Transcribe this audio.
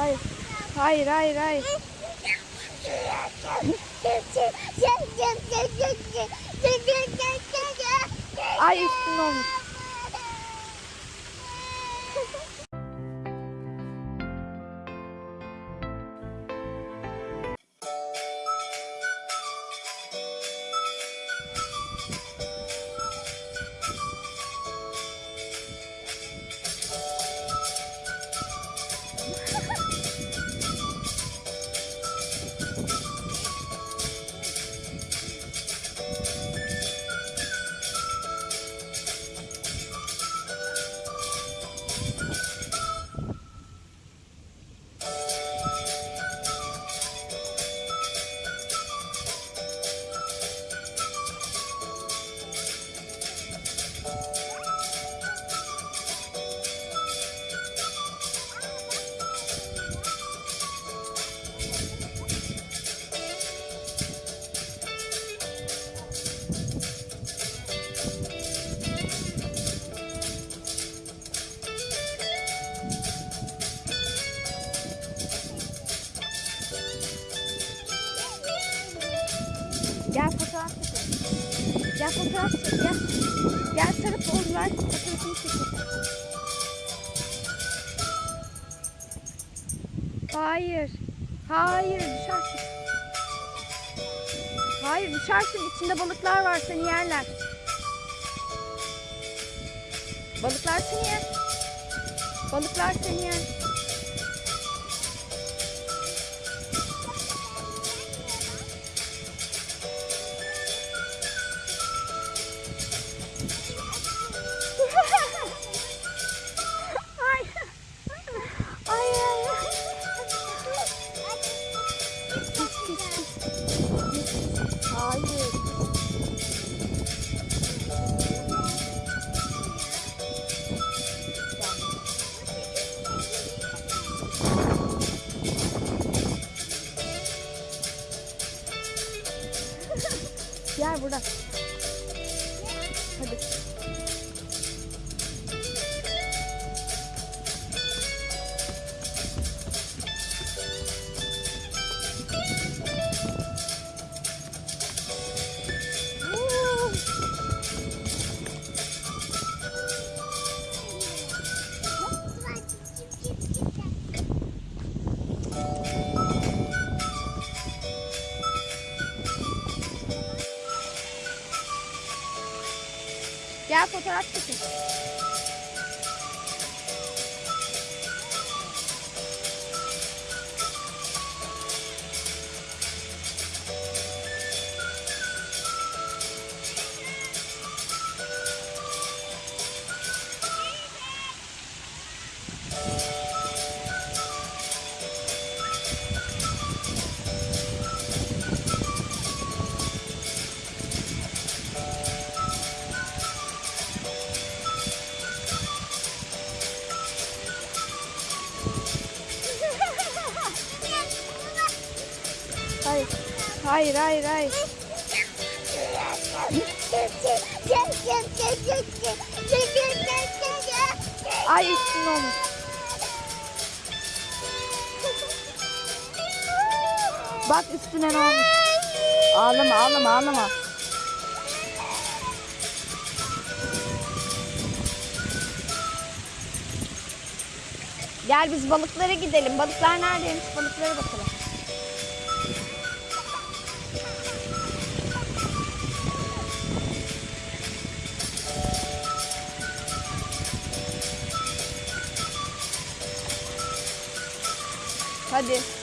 Hayır. Hayır hayır hayır. Ay üstüne olmuş. Gel fotoğraf çekelim. Gel fotoğraf çek. Gel. Gel sarıp oldular. Fotoğrafını çekelim. Hayır. Hayır düşersin. Hayır düşersin. İçinde balıklar var seni yerler. Balıklar seni yer. Balıklar seni yer. Gel burada. Hadi. Gel fotoğraf çekin. Hayır. Hayır hayır hayır. Ay üstüne olmuş. Bak üstüne ne olmuş. Ağlama ağlama ağlama. Gel biz balıklara gidelim. Balıklar neredeymiş? Balıklara bakalım. Hadi.